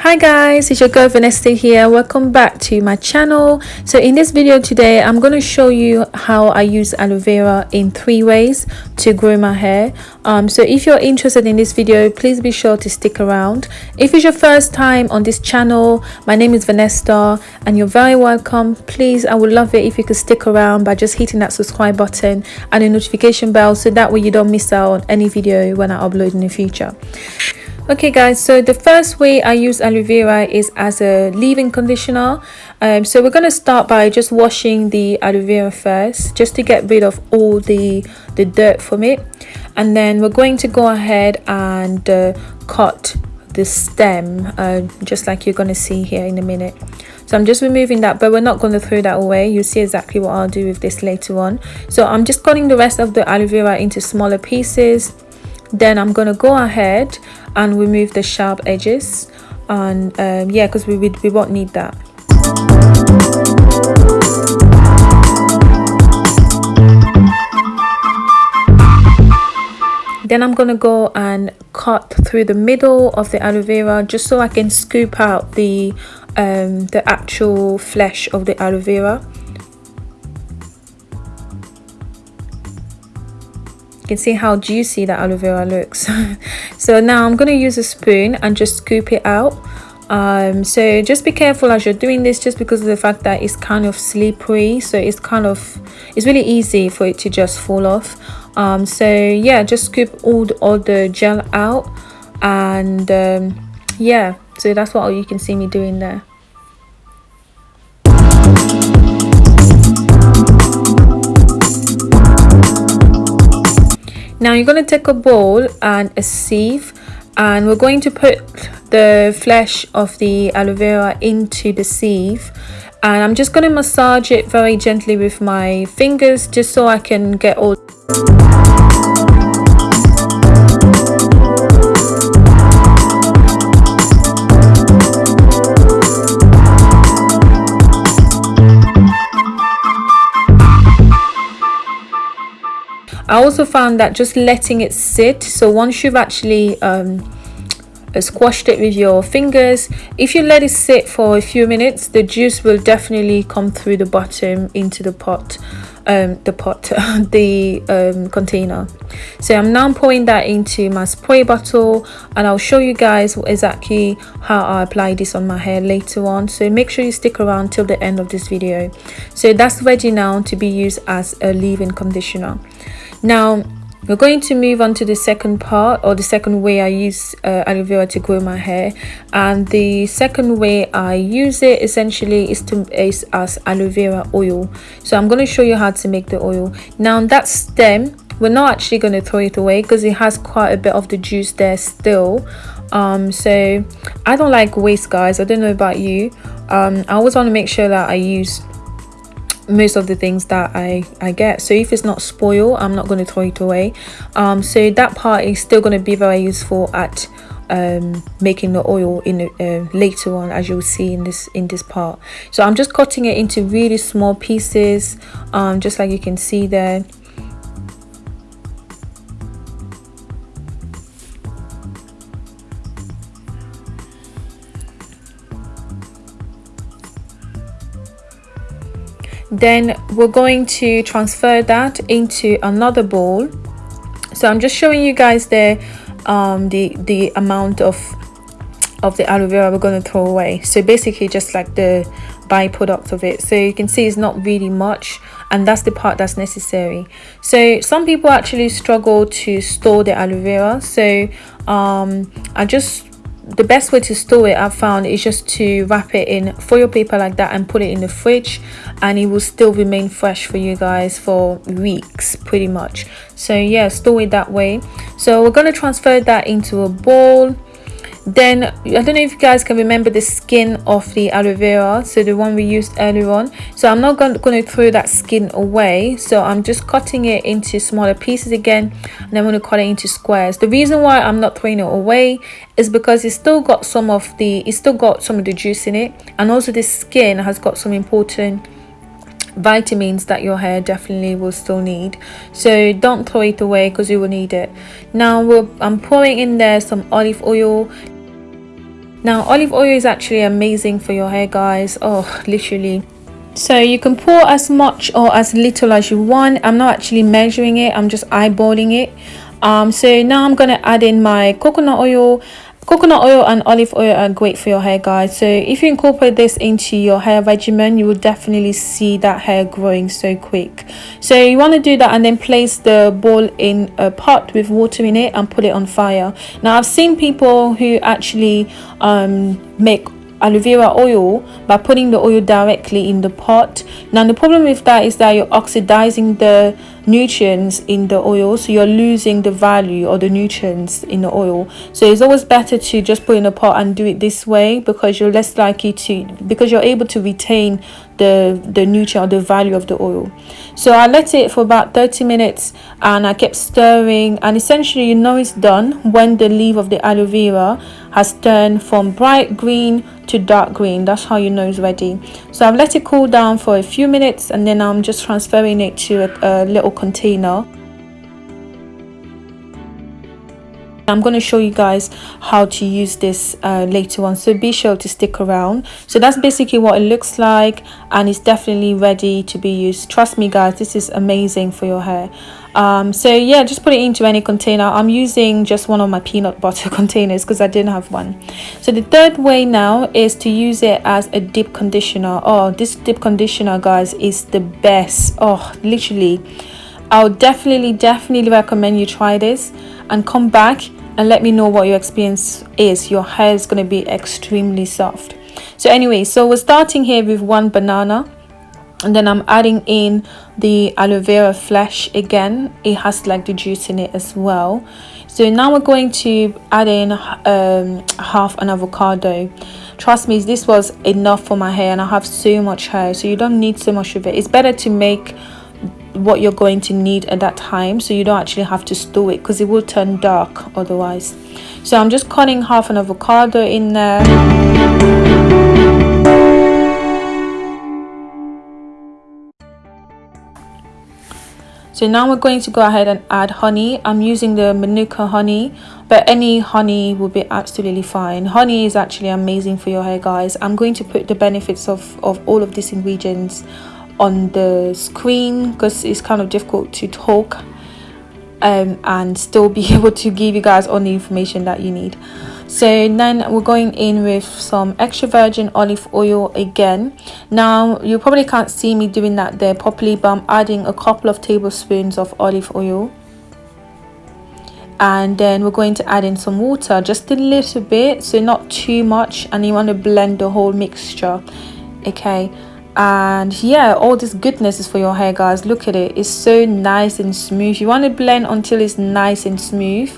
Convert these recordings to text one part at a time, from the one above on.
hi guys it's your girl Vanessa here. Welcome back to my channel. So in this video today i'm going to show you how i use aloe vera in three ways to grow my hair. Um, so if you're interested in this video please be sure to stick around. If it's your first time on this channel my name is Vanessa and you're very welcome. Please i would love it if you could stick around by just hitting that subscribe button and the notification bell so that way you don't miss out on any video when i upload in the future okay guys so the first way i use aloe vera is as a leave-in conditioner. Um, so we're going to start by just washing the aloe vera first just to get rid of all the the dirt from it. And then we're going to go ahead and uh, cut the stem uh, just like you're going to see here in a minute. So i'm just removing that but we're not going to throw that away. You'll see exactly what i'll do with this later on. So i'm just cutting the rest of the aloe vera into smaller pieces then i'm gonna go ahead and remove the sharp edges and um, yeah because we, we, we won't need that. Then I'm gonna go and cut through the middle of the aloe vera just so I can scoop out the um, the actual flesh of the aloe vera can see how juicy that aloe vera looks. So now i'm going to use a spoon and just scoop it out. Um, so just be careful as you're doing this just because of the fact that it's kind of slippery. So it's kind of it's really easy for it to just fall off. Um, so yeah just scoop all the, all the gel out and um, yeah. So that's what you can see me doing there now you're going to take a bowl and a sieve and we're going to put the flesh of the aloe vera into the sieve. And I'm just going to massage it very gently with my fingers just so I can get all I also found that just letting it sit so once you've actually um, squashed it with your fingers if you let it sit for a few minutes the juice will definitely come through the bottom into the pot um, the pot the um, container. So I'm now pouring that into my spray bottle and I'll show you guys exactly how I apply this on my hair later on. So make sure you stick around till the end of this video. So that's ready now to be used as a leave-in conditioner now we're going to move on to the second part or the second way I use uh, aloe vera to grow my hair. And the second way I use it essentially is to is as aloe vera oil. So I'm going to show you how to make the oil. Now that stem we're not actually going to throw it away because it has quite a bit of the juice there still. Um so I don't like waste guys. I don't know about you. Um I always want to make sure that I use most of the things that I, I get. So if it's not spoiled, I'm not going to throw it away. Um, so that part is still going to be very useful at um, making the oil in uh, later on as you'll see in this in this part so i'm just cutting it into really small pieces um, just like you can see there then we're going to transfer that into another bowl. So i'm just showing you guys the um the the amount of of the aloe vera we're going to throw away. So basically just like the byproduct of it. So you can see it's not really much and that's the part that's necessary. So some people actually struggle to store the aloe vera. So um i just the best way to store it I've found is just to wrap it in foil paper like that and put it in the fridge and it will still remain fresh for you guys for weeks pretty much. So yeah store it that way. So we're going to transfer that into a bowl then i don't know if you guys can remember the skin of the aloe vera so the one we used earlier on. So i'm not going, to throw that skin away. So i'm just cutting it into smaller pieces again and i'm going to cut it into squares. The reason why i'm not throwing it away is because it's still got some of the it's still got some of the juice in it and also the skin has got some important vitamins that your hair definitely will still need. So don't throw it away because you will need it. Now i'm pouring in there some olive oil now olive oil is actually amazing for your hair guys. Oh literally. So you can pour as much or as little as you want. I'm not actually measuring it. I'm just eyeballing it. Um so now i'm gonna add in my coconut oil coconut oil and olive oil are great for your hair guys. So if you incorporate this into your hair regimen you will definitely see that hair growing so quick. So you want to do that and then place the ball in a pot with water in it and put it on fire. Now i've seen people who actually um, make aloe vera oil by putting the oil directly in the pot. Now the problem with that is that you're oxidizing the nutrients in the oil so you're losing the value or the nutrients in the oil. So it's always better to just put in a pot and do it this way because you're less likely to because you're able to retain the the nutrient the value of the oil. So i let it for about 30 minutes and i kept stirring and essentially you know it's done when the leaf of the aloe vera has turned from bright green to dark green. That's how you know it's ready. So i've let it cool down for a few minutes and then i'm just transferring it to a, a little container. I'm going to show you guys how to use this uh, later on so be sure to stick around. So that's basically what it looks like and it's definitely ready to be used. Trust me guys this is amazing for your hair. Um, so yeah just put it into any container. I'm using just one of my peanut butter containers because I didn't have one. So the third way now is to use it as a deep conditioner. Oh this deep conditioner guys is the best. Oh literally I'll definitely definitely recommend you try this and come back and let me know what your experience is. Your hair is going to be extremely soft. So anyway so we're starting here with one banana and then I'm adding in the aloe vera flesh again. It has like the juice in it as well. So now we're going to add in um, half an avocado. Trust me this was enough for my hair and I have so much hair so you don't need so much of it. It's better to make what you're going to need at that time so you don't actually have to store it because it will turn dark otherwise. So i'm just cutting half an avocado in there. So now we're going to go ahead and add honey. I'm using the manuka honey but any honey will be absolutely fine. Honey is actually amazing for your hair guys. I'm going to put the benefits of of all of these ingredients on the screen because it's kind of difficult to talk um, and still be able to give you guys all the information that you need. So then we're going in with some extra virgin olive oil again. Now you probably can't see me doing that there properly but i'm adding a couple of tablespoons of olive oil. And then we're going to add in some water just a little bit so not too much and you want to blend the whole mixture okay and yeah all this goodness is for your hair guys. Look at it. It's so nice and smooth. You want to blend until it's nice and smooth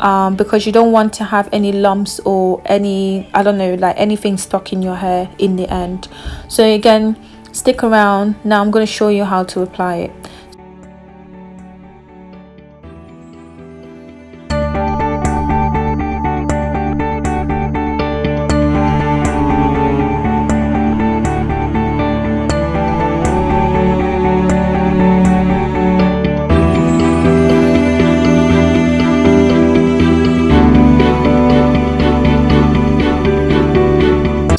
um, because you don't want to have any lumps or any I don't know like anything stuck in your hair in the end. So again stick around. Now I'm going to show you how to apply it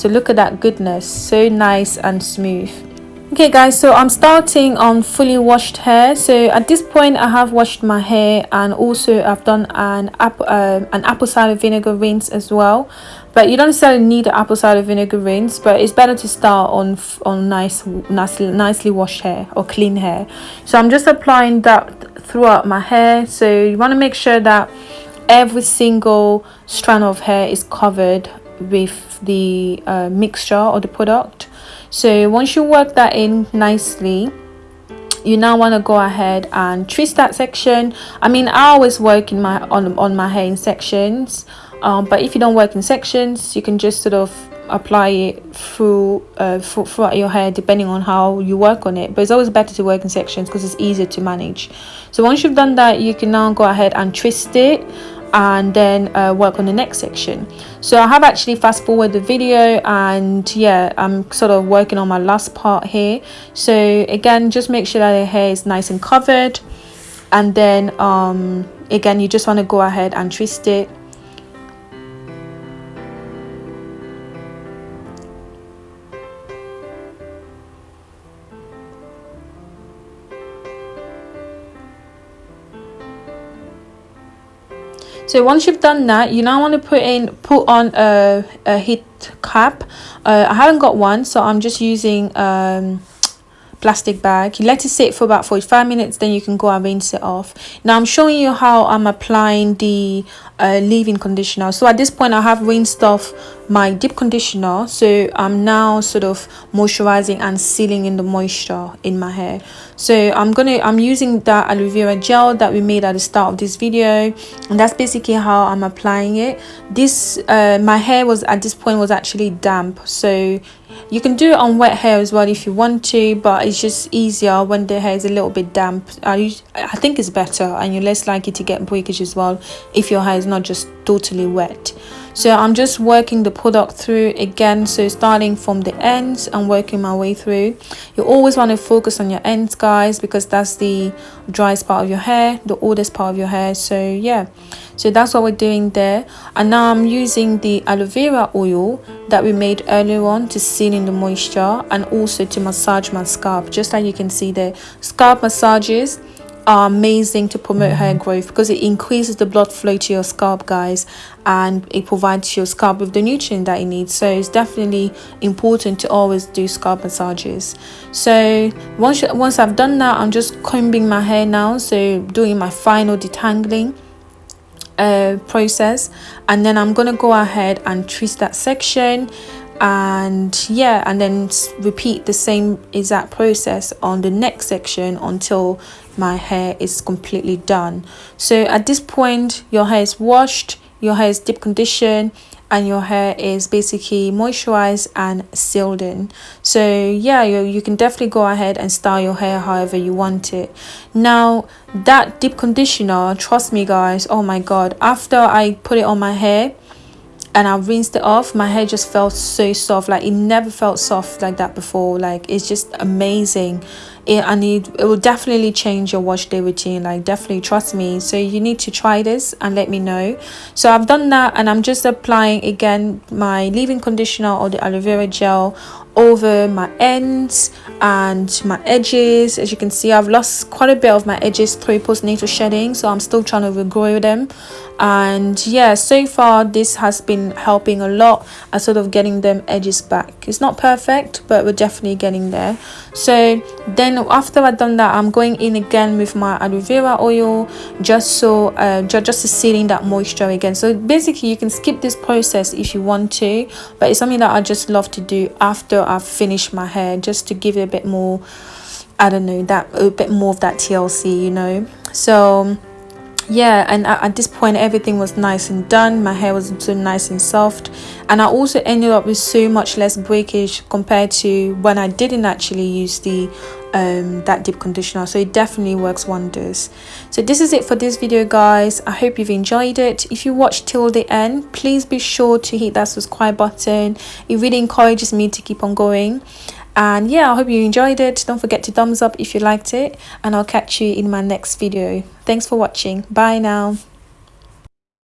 so look at that goodness so nice and smooth. Okay guys so i'm starting on fully washed hair. So at this point i have washed my hair and also i've done an apple um, an apple cider vinegar rinse as well. But you don't necessarily need an apple cider vinegar rinse but it's better to start on on nice nicely nicely washed hair or clean hair. So i'm just applying that throughout my hair. So you want to make sure that every single strand of hair is covered with the uh, mixture or the product. So once you work that in nicely you now want to go ahead and twist that section. I mean i always work in my on, on my hair in sections um, but if you don't work in sections you can just sort of apply it through uh, throughout your hair depending on how you work on it. But it's always better to work in sections because it's easier to manage. So once you've done that you can now go ahead and twist it and then uh, work on the next section. So I have actually fast forward the video and yeah I'm sort of working on my last part here. So again just make sure that the hair is nice and covered. And then um, again you just want to go ahead and twist it so once you've done that you now want to put in put on a, a heat cap. Uh, i haven't got one so i'm just using um plastic bag. You let it sit for about 45 minutes then you can go and rinse it off. Now i'm showing you how i'm applying the uh, leave-in conditioner. So at this point i have rinsed off my deep conditioner so i'm now sort of moisturizing and sealing in the moisture in my hair. So i'm gonna i'm using that aloe vera gel that we made at the start of this video and that's basically how i'm applying it. This uh, my hair was at this point was actually damp so you can do it on wet hair as well if you want to but it's just easier when the hair is a little bit damp. I, I think it's better and you're less likely to get breakage as well if your hair is not just totally wet so i'm just working the product through again so starting from the ends and working my way through. You always want to focus on your ends guys because that's the driest part of your hair the oldest part of your hair so yeah. So that's what we're doing there. And now i'm using the aloe vera oil that we made earlier on to seal in the moisture and also to massage my scalp just like you can see there. Scalp massages are amazing to promote hair growth because it increases the blood flow to your scalp guys and it provides your scalp with the nutrient that it needs. So it's definitely important to always do scalp massages. So once once i've done that i'm just combing my hair now so doing my final detangling uh, process. And then i'm gonna go ahead and twist that section and yeah and then repeat the same exact process on the next section until my hair is completely done. So at this point your hair is washed your hair is deep conditioned and your hair is basically moisturized and sealed in. So yeah you, you can definitely go ahead and style your hair however you want it. Now that deep conditioner trust me guys oh my god after i put it on my hair and I rinsed it off my hair just felt so soft like it never felt soft like that before like it's just amazing. It and it, it will definitely change your wash day routine like definitely trust me. So you need to try this and let me know. So I've done that and I'm just applying again my leave-in conditioner or the aloe vera gel over my ends and my edges. As you can see I've lost quite a bit of my edges through postnatal shedding so I'm still trying to regrow them. And yeah so far this has been helping a lot at sort of getting them edges back. It's not perfect but we're definitely getting there. So then after I've done that I'm going in again with my aloe vera oil just so uh, just to sealing that moisture again. So basically you can skip this process if you want to but it's something that I just love to do I've finished my hair just to give it a bit more I don't know that a bit more of that TLC you know? So yeah and at this point everything was nice and done. My hair was so nice and soft. And I also ended up with so much less breakage compared to when I didn't actually use the um, that deep conditioner. So it definitely works wonders. So this is it for this video guys. I hope you've enjoyed it. If you watched till the end please be sure to hit that subscribe button. It really encourages me to keep on going and yeah i hope you enjoyed it. Don't forget to thumbs up if you liked it. And i'll catch you in my next video. Thanks for watching. Bye now